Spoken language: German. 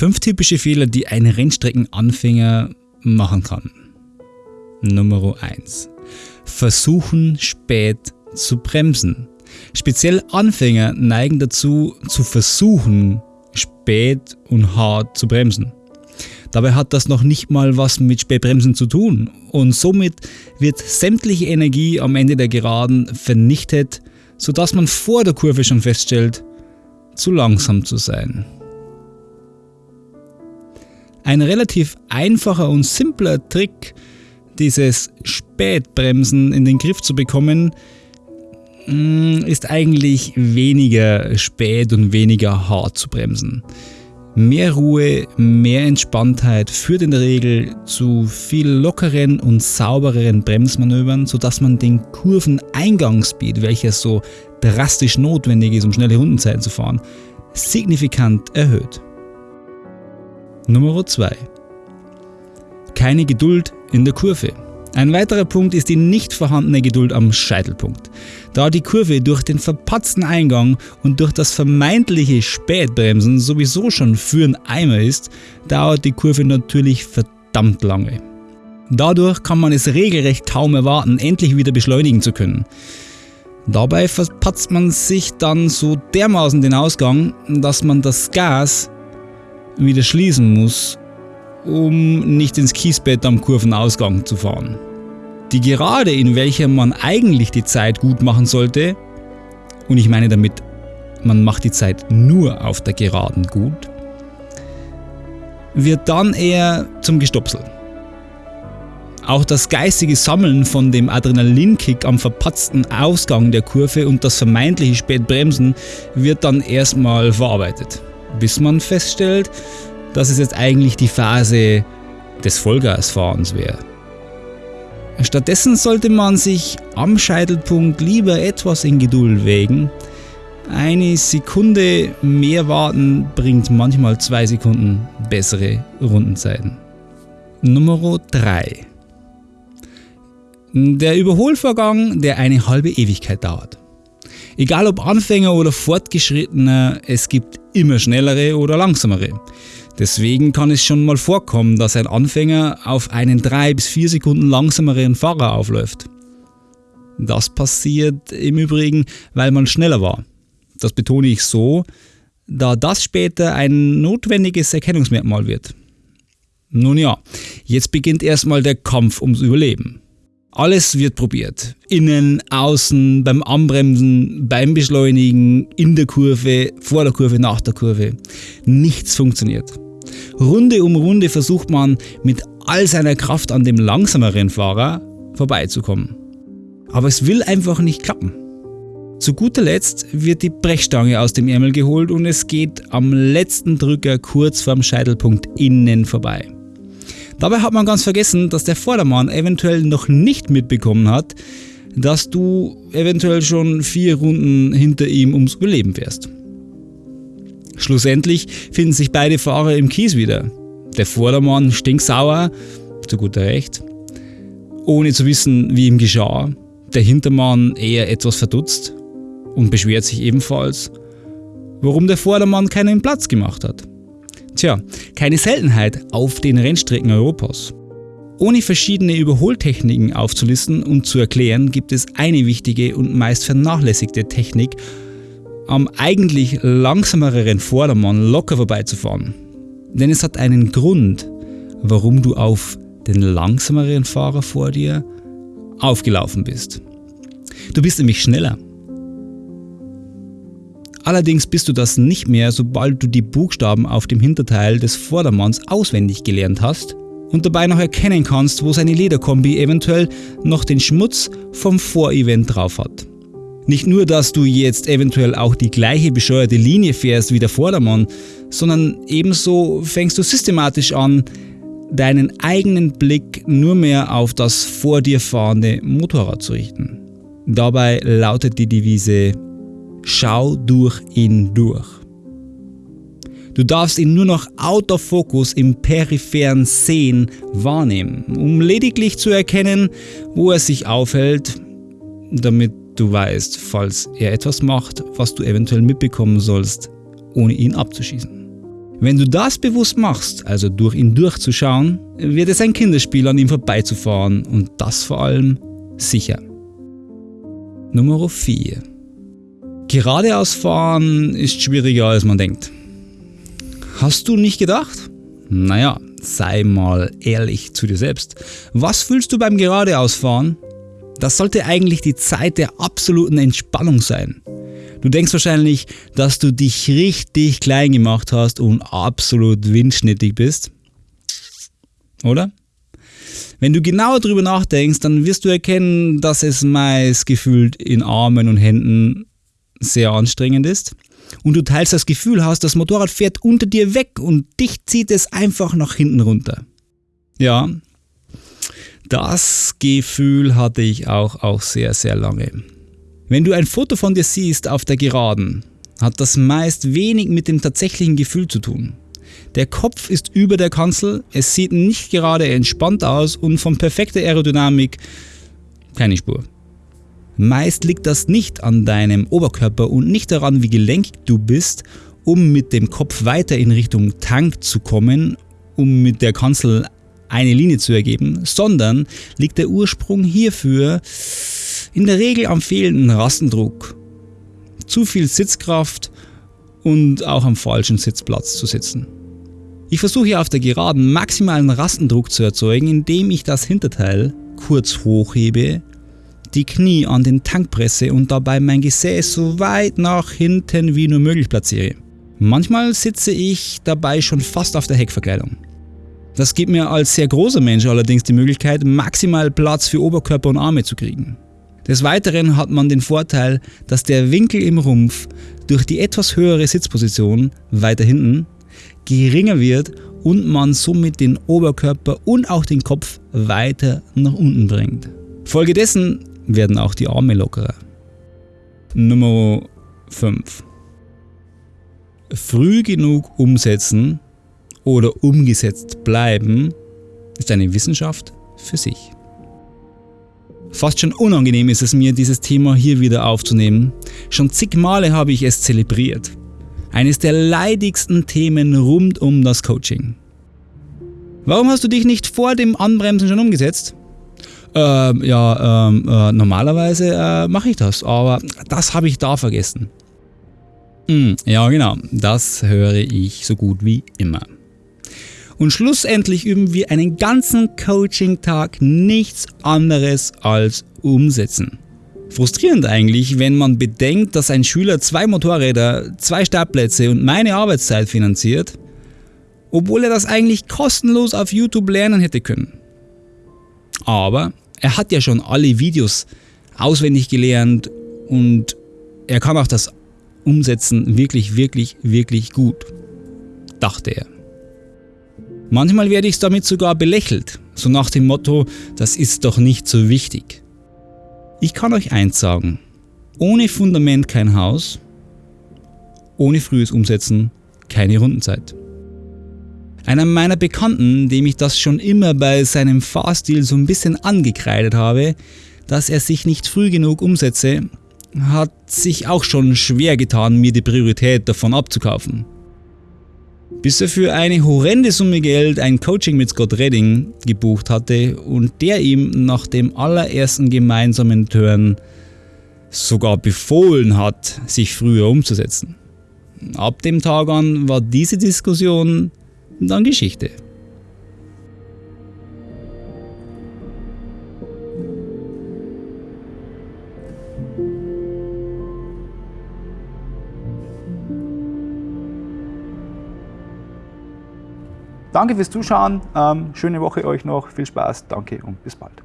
Fünf typische Fehler, die ein Rennstreckenanfänger machen kann. Nummer 1. Versuchen spät zu bremsen. Speziell Anfänger neigen dazu, zu versuchen, spät und hart zu bremsen. Dabei hat das noch nicht mal was mit Spätbremsen zu tun und somit wird sämtliche Energie am Ende der Geraden vernichtet, sodass man vor der Kurve schon feststellt, zu langsam zu sein. Ein relativ einfacher und simpler Trick, dieses Spätbremsen in den Griff zu bekommen, mm, ist eigentlich weniger spät und weniger hart zu bremsen. Mehr Ruhe, mehr Entspanntheit führt in der Regel zu viel lockeren und saubereren Bremsmanövern, sodass man den Kurveneingangsspeed, welcher so drastisch notwendig ist, um schnelle Rundenzeiten zu fahren, signifikant erhöht. Nummer 2. Keine Geduld in der Kurve. Ein weiterer Punkt ist die nicht vorhandene Geduld am Scheitelpunkt. Da die Kurve durch den verpatzten Eingang und durch das vermeintliche Spätbremsen sowieso schon für ein Eimer ist, dauert die Kurve natürlich verdammt lange. Dadurch kann man es regelrecht kaum erwarten, endlich wieder beschleunigen zu können. Dabei verpatzt man sich dann so dermaßen den Ausgang, dass man das Gas wieder schließen muss um nicht ins Kiesbett am Kurvenausgang zu fahren. Die Gerade, in welcher man eigentlich die Zeit gut machen sollte, und ich meine damit, man macht die Zeit nur auf der Geraden gut, wird dann eher zum Gestopsel. Auch das geistige Sammeln von dem Adrenalinkick am verpatzten Ausgang der Kurve und das vermeintliche Spätbremsen wird dann erstmal verarbeitet, bis man feststellt, dass es jetzt eigentlich die Phase des Vollgasfahrens wäre. Stattdessen sollte man sich am Scheitelpunkt lieber etwas in Geduld wägen. Eine Sekunde mehr warten bringt manchmal zwei Sekunden bessere Rundenzeiten. Nummer 3. Der Überholvorgang, der eine halbe Ewigkeit dauert. Egal ob Anfänger oder Fortgeschrittener, es gibt immer schnellere oder langsamere. Deswegen kann es schon mal vorkommen, dass ein Anfänger auf einen 3 bis 4 Sekunden langsameren Fahrer aufläuft. Das passiert im Übrigen, weil man schneller war. Das betone ich so, da das später ein notwendiges Erkennungsmerkmal wird. Nun ja, jetzt beginnt erstmal der Kampf ums Überleben. Alles wird probiert. Innen, außen, beim Anbremsen, beim Beschleunigen, in der Kurve, vor der Kurve, nach der Kurve. Nichts funktioniert. Runde um Runde versucht man mit all seiner Kraft an dem langsameren Fahrer vorbeizukommen. Aber es will einfach nicht klappen. Zu guter Letzt wird die Brechstange aus dem Ärmel geholt und es geht am letzten Drücker kurz vorm Scheitelpunkt innen vorbei. Dabei hat man ganz vergessen, dass der Vordermann eventuell noch nicht mitbekommen hat, dass du eventuell schon vier Runden hinter ihm ums Überleben wärst. Schlussendlich finden sich beide Fahrer im Kies wieder. Der Vordermann stinksauer, zu guter Recht, ohne zu wissen, wie ihm geschah. Der Hintermann eher etwas verdutzt und beschwert sich ebenfalls, warum der Vordermann keinen Platz gemacht hat. Tja, keine Seltenheit auf den Rennstrecken Europas. Ohne verschiedene Überholtechniken aufzulisten und zu erklären, gibt es eine wichtige und meist vernachlässigte Technik, am eigentlich langsameren Vordermann locker vorbeizufahren. Denn es hat einen Grund, warum du auf den langsameren Fahrer vor dir aufgelaufen bist. Du bist nämlich schneller. Allerdings bist du das nicht mehr, sobald du die Buchstaben auf dem Hinterteil des Vordermanns auswendig gelernt hast und dabei noch erkennen kannst, wo seine Lederkombi eventuell noch den Schmutz vom Vorevent drauf hat. Nicht nur, dass du jetzt eventuell auch die gleiche bescheuerte Linie fährst wie der Vordermann, sondern ebenso fängst du systematisch an, deinen eigenen Blick nur mehr auf das vor dir fahrende Motorrad zu richten. Dabei lautet die Devise Schau durch ihn durch. Du darfst ihn nur noch out of focus im peripheren Sehen wahrnehmen, um lediglich zu erkennen, wo er sich aufhält, damit du weißt, falls er etwas macht, was du eventuell mitbekommen sollst, ohne ihn abzuschießen. Wenn du das bewusst machst, also durch ihn durchzuschauen, wird es ein Kinderspiel an ihm vorbeizufahren und das vor allem sicher. Nummer 4. Geradeaus fahren ist schwieriger als man denkt. Hast du nicht gedacht? Naja, sei mal ehrlich zu dir selbst. Was fühlst du beim Geradeausfahren? Das sollte eigentlich die Zeit der absoluten Entspannung sein. Du denkst wahrscheinlich, dass du dich richtig klein gemacht hast und absolut windschnittig bist. Oder? Wenn du genauer drüber nachdenkst, dann wirst du erkennen, dass es meist gefühlt in Armen und Händen sehr anstrengend ist. Und du teilst das Gefühl hast, das Motorrad fährt unter dir weg und dich zieht es einfach nach hinten runter. Ja, das Gefühl hatte ich auch, auch sehr, sehr lange. Wenn du ein Foto von dir siehst auf der Geraden, hat das meist wenig mit dem tatsächlichen Gefühl zu tun. Der Kopf ist über der Kanzel, es sieht nicht gerade entspannt aus und von perfekter Aerodynamik keine Spur. Meist liegt das nicht an deinem Oberkörper und nicht daran, wie gelenkig du bist, um mit dem Kopf weiter in Richtung Tank zu kommen, um mit der Kanzel eine Linie zu ergeben, sondern liegt der Ursprung hierfür in der Regel am fehlenden Rastendruck, zu viel Sitzkraft und auch am falschen Sitzplatz zu sitzen. Ich versuche auf der Geraden maximalen Rastendruck zu erzeugen, indem ich das Hinterteil kurz hochhebe, die Knie an den Tank presse und dabei mein Gesäß so weit nach hinten wie nur möglich platziere. Manchmal sitze ich dabei schon fast auf der Heckverkleidung. Das gibt mir als sehr großer Mensch allerdings die Möglichkeit, maximal Platz für Oberkörper und Arme zu kriegen. Des Weiteren hat man den Vorteil, dass der Winkel im Rumpf durch die etwas höhere Sitzposition weiter hinten geringer wird und man somit den Oberkörper und auch den Kopf weiter nach unten bringt. Folgedessen werden auch die Arme lockerer. Nummer 5. Früh genug umsetzen oder umgesetzt bleiben ist eine Wissenschaft für sich. Fast schon unangenehm ist es mir, dieses Thema hier wieder aufzunehmen. Schon zig Male habe ich es zelebriert. Eines der leidigsten Themen rund um das Coaching. Warum hast du dich nicht vor dem Anbremsen schon umgesetzt? Ähm, ja, ähm, äh, normalerweise äh, mache ich das, aber das habe ich da vergessen. Hm, ja, genau, das höre ich so gut wie immer. Und schlussendlich üben wir einen ganzen Coaching-Tag nichts anderes als umsetzen. Frustrierend eigentlich, wenn man bedenkt, dass ein Schüler zwei Motorräder, zwei Startplätze und meine Arbeitszeit finanziert, obwohl er das eigentlich kostenlos auf YouTube lernen hätte können. Aber er hat ja schon alle Videos auswendig gelernt und er kann auch das umsetzen wirklich, wirklich, wirklich gut, dachte er. Manchmal werde ich damit sogar belächelt, so nach dem Motto, das ist doch nicht so wichtig. Ich kann euch eins sagen, ohne Fundament kein Haus, ohne frühes Umsetzen keine Rundenzeit. Einer meiner Bekannten, dem ich das schon immer bei seinem Fahrstil so ein bisschen angekreidet habe, dass er sich nicht früh genug umsetze, hat sich auch schon schwer getan, mir die Priorität davon abzukaufen bis er für eine horrende Summe Geld ein Coaching mit Scott Redding gebucht hatte und der ihm nach dem allerersten gemeinsamen Turn sogar befohlen hat, sich früher umzusetzen. Ab dem Tag an war diese Diskussion dann Geschichte. Danke fürs Zuschauen, ähm, schöne Woche euch noch, viel Spaß, danke und bis bald.